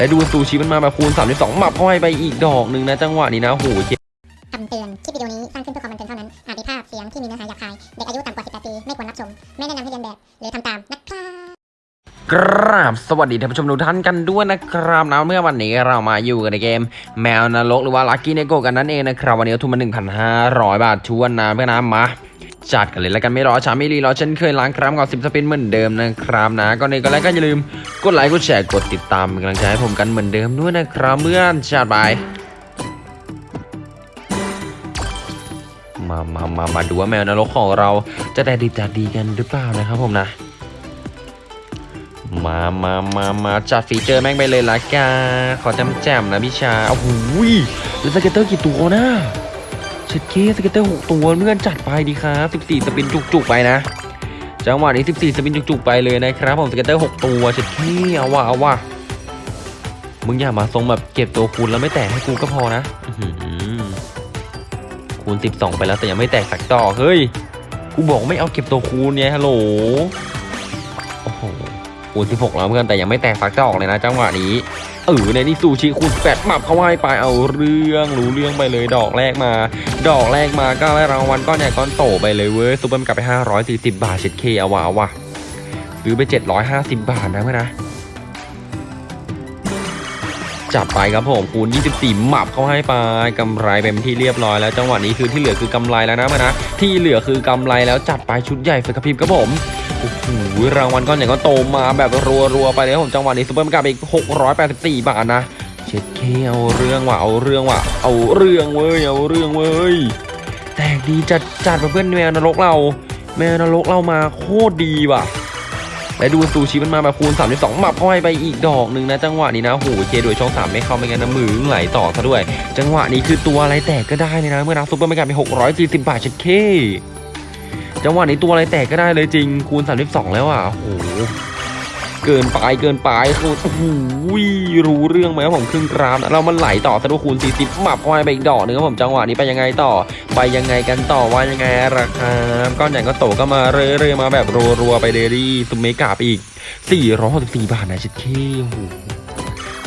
และดูซูชิมันมาแบบคูณ32หมับเข้าให้ไปอีกดอกหนึ่งนะจังหวะนี้นะโหเจคำเตือน คลิปวิดีโอนี้สร้างขึ้นเพื่อความบันเทิงเท่านั้น อาจมีภาพเสียงที่มีเนื้อหาหยาบคาย เด็กอายุต่ำกว่า 18 ปี ไม่ควรรับชม ไม่แนะนำให้เรียนแบบ หรือทำตาม กราบสวัสดีท่านผู้ชมทุกท่านกันด้วยนะครับนะเมื่อวันนี้เรามาอยู่กันในเกม แมวนรกหรือว่าลัคกี้เนโกกันนั่นเองนะครับ วันนี้ทุนมา1,500 บาทชวนนะเพื่อนนะมาจัดกันเลยแล้วกันไม่รอช้าไม่รีรอเช่นเคยล้างครั้งก่อนสิบสปินเหมือนเดิมนะครับนะก็ในก็แล้วก็อย่าลืมกดไลค์กดแชร์กดติดตามเป็นกำลังใจให้ผมกันเหมือนเดิมด้วยนะครับเพื่อนจัดไปมามามามาดูว่าแมวนรกของเราจะได้ดีจะดีกันหรือเปล่านะครับผมนะ มามามามาจัด feature แม่งไปเลยละกันขอจำแจมนะพี่ชาโอ้โหยแล้ว scatter กี่ตัวนะเช็ดเข้ scatter หกตัวเพื่อนจัดไปดีครับ14 spinจุกๆไปนะ จังหวะนี้14 spin จุกๆไปเลยนะครับผม scatter 6ตัวเช็ดเข้เอาว่ะเอาว่ะมึงอย่ามาทรงแบบเก็บตัวคูณแล้วไม่แตกให้กูก็พอนะอื้อหือคูณ12ไปแล้วแต่ยังไม่แตกสักดอเฮ้ยกูบอกไม่เอาเก็บตัวคูณเนี่ยฮัลโหล คูณ16แล้วเพื่อนแต่ยังไม่แตกฟักจะออกเลยนะจังหวะนี้เออในนี่ซูชิคูณ8หมับเข้าไว้ไปเอาเรื่องรู้เรื่องไปเลยดอกแรกมา ดอกแรกมาก็ได้รางวัลก้อนใหญ่ก้อนโตไปเลยเว้ยซูเปอร์มกลับไป 540 บาทเช็ดเข้เอาว่ะเอาว่ะซื้อไป 750 บาทนะเพื่อนนะ จับไปครับผมคูณ 24 หมับเข้าให้ไปกำไรเป็นที่เรียบร้อยแล้วจังหวะนี้คือที่เหลือคือกำไรแล้วนะเพื่อนนะที่เหลือคือกำไรแล้วจัดไปชุดใหญ่ไฟกระพริบครับผมโอ้โหรางวัลก้อนใหญ่ก้อนโตมาแบบรัวๆไปเลยผมจังหวะนี้ซุปเปอร์มันกลับไปอีก 684 บาทนะเช็ดเคเอาเรื่องว่ะเอาเรื่องว่ะเอาเรื่องเว้ยเอาเรื่องเว้ยแตกดีจัดจัดเพื่อนแมวนรกเรา แมวนรกเรามาโคตรดีว่ะ และดูซูชิมันมาแบบคูณ32หมับเข้าให้ไปอีกดอกหนึ่งนะ จังหวะนี้นะโอ้โหเคโดยช่องสามไม่เข้าไม่งั้นนะมือไหลต่อซะด้วย จังหวะนี้คือตัวอะไรแตกก็ได้เลยนะ เมื่อนับซุปเปอร์มันกลับไป640บาทเช็ดเคจังหวะนี้ตัวอะไรแตกก็ได้เลยจริงคูณ32แล้วอะโอ้โห เกินไปเกินไปคือโอ้โหรู้เรื่องไหมครับผมครึ่งกรามเรามันไหลต่อสะดุคูณ40หมับเข้าไปไปอีกดอกหนึงครับผมจังหวะนี้ไปยังไงต่อ ไปยังไงกันต่อว่ายังไงราคาก้อนใหญ่ก็โตก็มาเรื่อยๆมาแบบรัวๆไปเลยดิซุมเมกาไปอีก464บาทนะชิดเคโอ้โห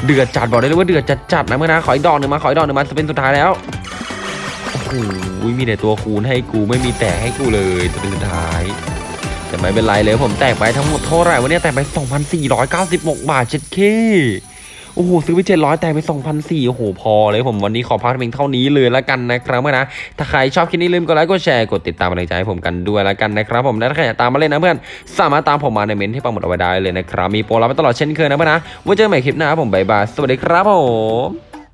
เดือดจัดบอกได้เลยว่าเดือดจัดจัดๆนะเมื่อนะขออีกดอกหนึ่งมาขออีกดอกหนึ่งมาจะเป็นสุดท้ายแล้วโอ้โหมีแต่ตัวคูณให้กูไม่มีแตกให้กูเลยจะเป็นสุดท้าย แต่ไม่เป็นไรเลยผมแตกไปทั้งหมดเท่าไหร่วันนี้แตกไป 2,496 บาทเจ็ดเคโอ้โหซื้อไป700แตกไป2,400โอ้โห พอเลยผมวันนี้ขอพักเพียงเท่านี้เลยละกันนะครับนะ ถ้าใครชอบคลิปนี้ลืมกดไลค์กดแชร์กดติดตามกำลังใจให้ผมกันด้วยละกันนะครับผมและถ้าใครอยากตามมาเล่นนะเพื่อนสามารถตามผมมาในเมนที่ปังหมดเอาไว้ได้เลยนะครับมีโปรรับไปตลอดเช่นเคยนะเพื่อนนะไว้เจอกันใหม่คลิปหน้าผมบายบายสวัสดีครับผม